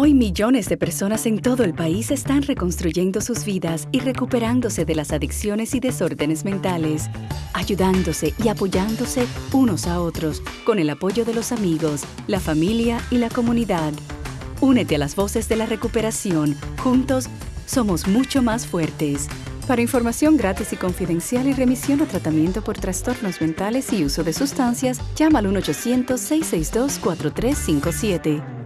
Hoy millones de personas en todo el país están reconstruyendo sus vidas y recuperándose de las adicciones y desórdenes mentales, ayudándose y apoyándose unos a otros con el apoyo de los amigos, la familia y la comunidad. Únete a las voces de la recuperación. Juntos somos mucho más fuertes. Para información gratis y confidencial y remisión o tratamiento por trastornos mentales y uso de sustancias, llama al 1-800-662-4357.